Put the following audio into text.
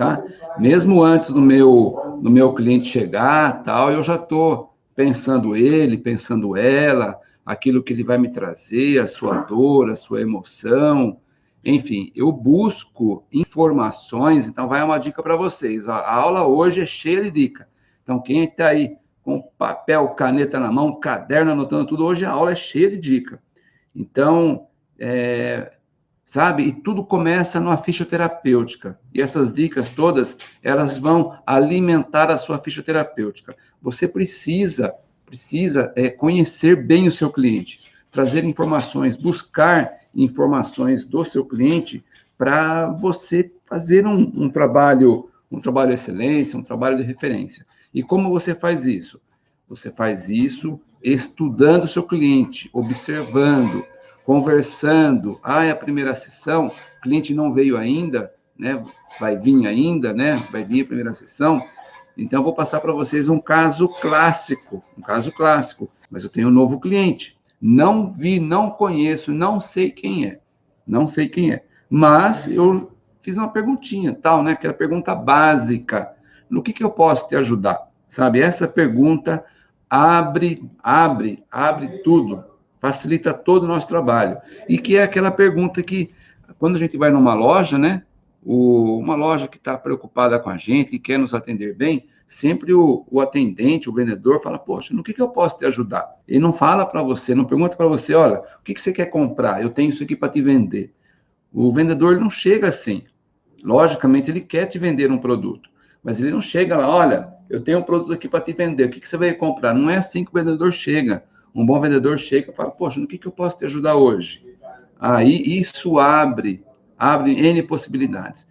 tá? Mesmo antes do meu, do meu cliente chegar, tal, eu já estou pensando ele, pensando ela, aquilo que ele vai me trazer, a sua dor, a sua emoção, enfim, eu busco informações, então vai uma dica para vocês. A, aula hoje é cheia de dica. Então, quem está aí com papel, caneta na mão, caderno, anotando tudo, hoje a aula é cheia de dica. Então, é, sabe? E tudo começa numa ficha terapêutica. E essas dicas todas, elas vão alimentar a sua ficha terapêutica. Você precisa, precisa é, conhecer bem o seu cliente, trazer informações, buscar informações do seu cliente para você fazer um, um, trabalho, um trabalho de excelência, um trabalho de referência. E como você faz isso? Você faz isso estudando o seu cliente, observando, conversando. Ah, é a primeira sessão, o cliente não veio ainda, né? Vai vir ainda, né? Vai vir a primeira sessão. Então, eu vou passar para vocês um caso clássico, um caso clássico. Mas eu tenho um novo cliente. Não vi, não conheço, não sei quem é. Não sei quem é. Mas eu fiz uma perguntinha, tal, né? Aquela pergunta básica. No que, que eu posso te ajudar? Sabe? Essa pergunta abre, abre, abre tudo. Facilita todo o nosso trabalho. E que é aquela pergunta que, quando a gente vai numa loja, né? O, uma loja que está preocupada com a gente, que quer nos atender bem, sempre o, o, atendente, o vendedor, fala, poxa, no que, que eu posso te ajudar? Ele não fala para você, não pergunta para você, olha, o que, que você quer comprar? Eu tenho isso aqui para te vender. O vendedor não chega assim. Logicamente, ele quer te vender um produto, mas ele não chega lá, olha, eu tenho um produto aqui para te vender, o que, que você vai comprar? Não é assim que o vendedor chega. Um bom vendedor chega e fala, poxa, no que, que eu posso te ajudar hoje? Aí isso abre, abre N possibilidades.